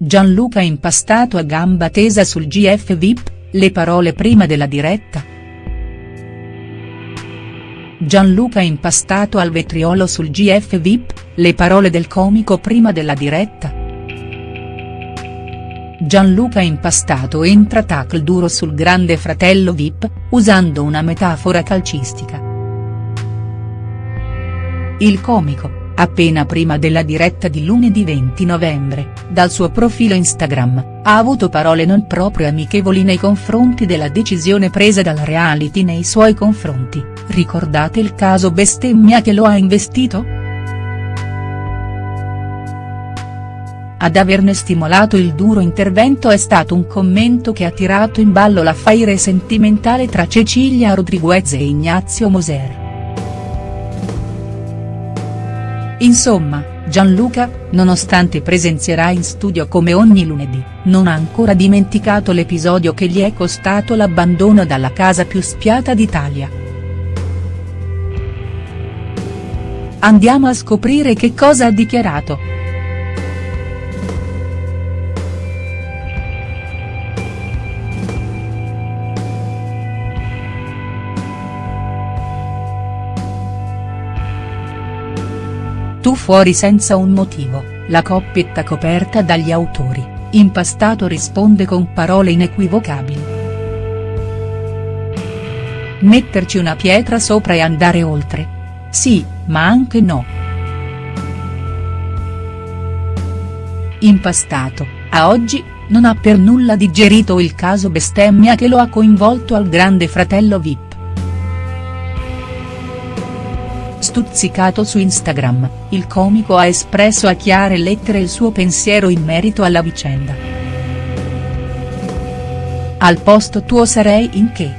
Gianluca impastato a gamba tesa sul GF VIP, le parole prima della diretta?. Gianluca impastato al vetriolo sul GF VIP, le parole del comico prima della diretta?. Gianluca Impastato entra tackle duro sul grande fratello Vip, usando una metafora calcistica. Il comico, appena prima della diretta di lunedì 20 novembre, dal suo profilo Instagram, ha avuto parole non proprio amichevoli nei confronti della decisione presa dal reality nei suoi confronti, ricordate il caso bestemmia che lo ha investito?. Ad averne stimolato il duro intervento è stato un commento che ha tirato in ballo l'affaire sentimentale tra Cecilia Rodriguez e Ignazio Moser. Insomma, Gianluca, nonostante presenzierà in studio come ogni lunedì, non ha ancora dimenticato l'episodio che gli è costato l'abbandono dalla casa più spiata d'Italia. Andiamo a scoprire che cosa ha dichiarato. Tu fuori senza un motivo, la coppietta coperta dagli autori, Impastato risponde con parole inequivocabili. Metterci una pietra sopra e andare oltre? Sì, ma anche no. Impastato, a oggi, non ha per nulla digerito il caso bestemmia che lo ha coinvolto al grande fratello Vip. Stuzzicato su Instagram, il comico ha espresso a chiare lettere il suo pensiero in merito alla vicenda. Al posto tuo sarei in che?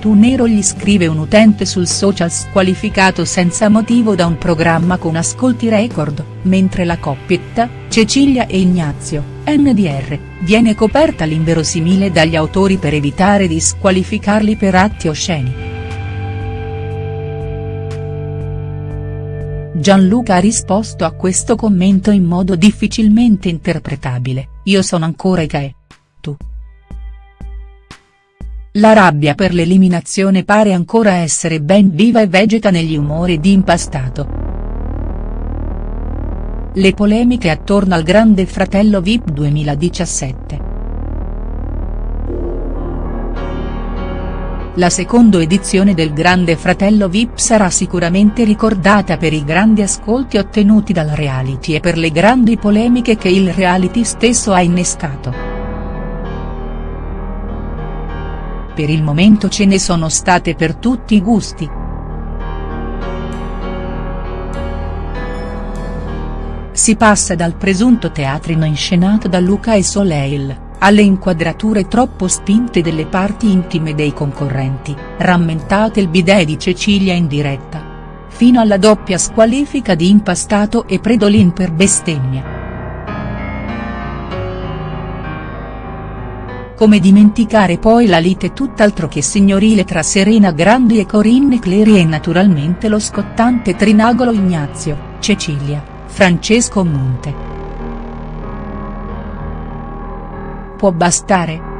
Tu nero gli scrive un utente sul social squalificato senza motivo da un programma con ascolti record, mentre la coppietta, Cecilia e Ignazio, NDR, viene coperta l'inverosimile dagli autori per evitare di squalificarli per atti osceni. Gianluca ha risposto a questo commento in modo difficilmente interpretabile, io sono ancora Ikae. Tu. La rabbia per l'eliminazione pare ancora essere ben viva e vegeta negli umori di impastato. Le polemiche attorno al grande fratello Vip 2017. La seconda edizione del Grande Fratello Vip sarà sicuramente ricordata per i grandi ascolti ottenuti dal reality e per le grandi polemiche che il reality stesso ha innescato. Per il momento ce ne sono state per tutti i gusti. Si passa dal presunto teatrino inscenato da Luca e Soleil alle inquadrature troppo spinte delle parti intime dei concorrenti, rammentate il bidet di Cecilia in diretta. Fino alla doppia squalifica di Impastato e Predolin per bestemmia. Come dimenticare poi la lite tutt'altro che signorile tra Serena Grandi e Corinne Clery e naturalmente lo scottante trinagolo Ignazio, Cecilia, Francesco Monte. Può bastare?.